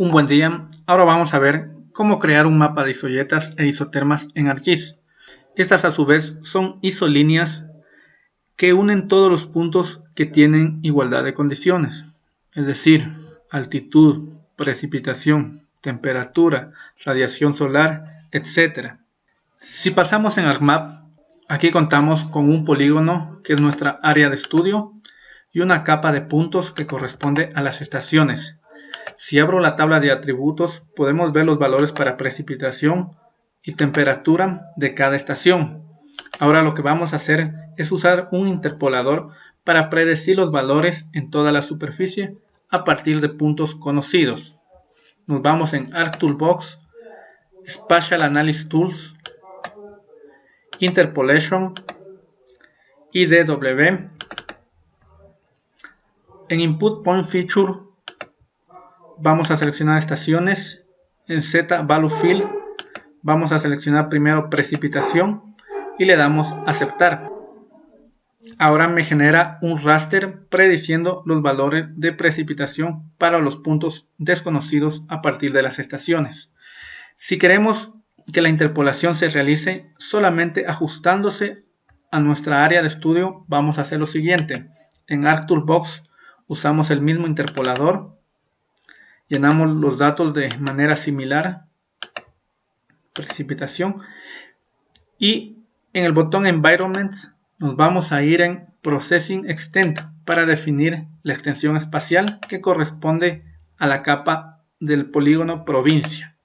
Un buen día, ahora vamos a ver cómo crear un mapa de isoyetas e isotermas en ArcGIS. Estas a su vez son isolíneas que unen todos los puntos que tienen igualdad de condiciones, es decir, altitud, precipitación, temperatura, radiación solar, etc. Si pasamos en ArcMap, aquí contamos con un polígono que es nuestra área de estudio y una capa de puntos que corresponde a las estaciones si abro la tabla de atributos podemos ver los valores para precipitación y temperatura de cada estación. Ahora lo que vamos a hacer es usar un interpolador para predecir los valores en toda la superficie a partir de puntos conocidos. Nos vamos en ArcToolbox, Spatial Analysis Tools, Interpolation, IDW. En Input Point Feature vamos a seleccionar estaciones en Z Value Field vamos a seleccionar primero precipitación y le damos aceptar. Ahora me genera un raster prediciendo los valores de precipitación para los puntos desconocidos a partir de las estaciones. Si queremos que la interpolación se realice solamente ajustándose a nuestra área de estudio vamos a hacer lo siguiente. En ArcToolbox usamos el mismo interpolador llenamos los datos de manera similar precipitación y en el botón Environment nos vamos a ir en Processing Extent para definir la extensión espacial que corresponde a la capa del polígono provincia.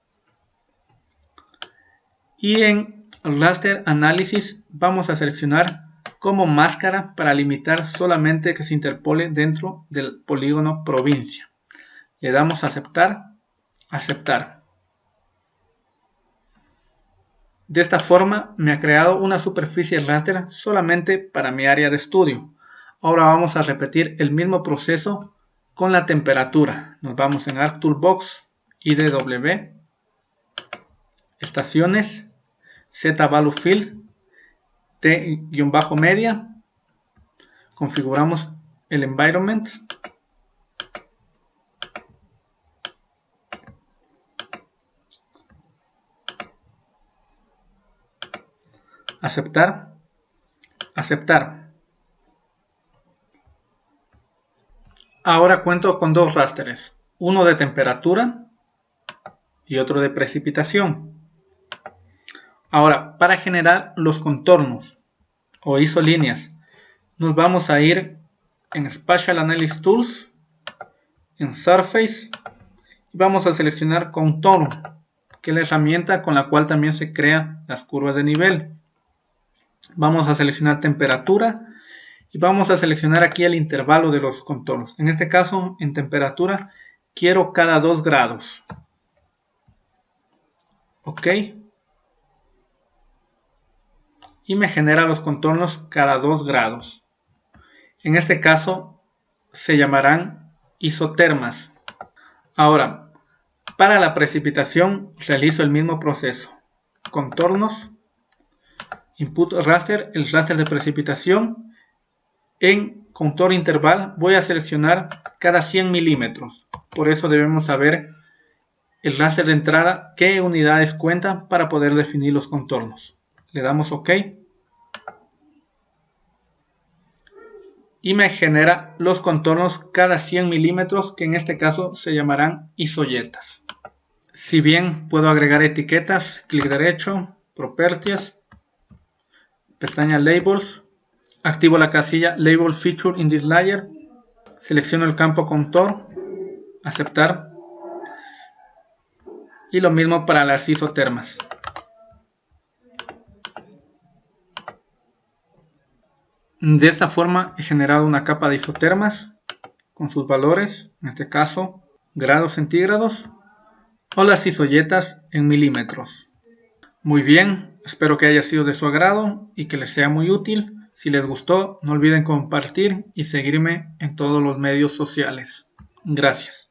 Y en Raster Analysis vamos a seleccionar como máscara para limitar solamente que se interpole dentro del polígono provincia le damos a aceptar, aceptar. De esta forma me ha creado una superficie raster solamente para mi área de estudio. Ahora vamos a repetir el mismo proceso con la temperatura. Nos vamos en ArcToolbox, IDW, estaciones, Z Value Field, T-media, configuramos el environment aceptar, aceptar. Ahora cuento con dos rasters, uno de temperatura y otro de precipitación. Ahora, para generar los contornos o isolíneas, nos vamos a ir en Spatial Analysis Tools, en Surface, y vamos a seleccionar Contorno, que es la herramienta con la cual también se crean las curvas de nivel vamos a seleccionar temperatura y vamos a seleccionar aquí el intervalo de los contornos. En este caso, en temperatura, quiero cada 2 grados. Ok. Y me genera los contornos cada 2 grados. En este caso, se llamarán isotermas. Ahora, para la precipitación realizo el mismo proceso. Contornos input raster, el raster de precipitación. En contorno interval voy a seleccionar cada 100 milímetros. Por eso debemos saber el raster de entrada, qué unidades cuenta para poder definir los contornos. Le damos OK. Y me genera los contornos cada 100 milímetros, que en este caso se llamarán isoyetas. Si bien puedo agregar etiquetas, clic derecho, Properties, pestaña Labels, activo la casilla Label Feature in this layer, selecciono el campo Contour, aceptar, y lo mismo para las isotermas. De esta forma he generado una capa de isotermas con sus valores, en este caso grados centígrados, o las isoyetas en milímetros. Muy bien, Espero que haya sido de su agrado y que les sea muy útil. Si les gustó, no olviden compartir y seguirme en todos los medios sociales. Gracias.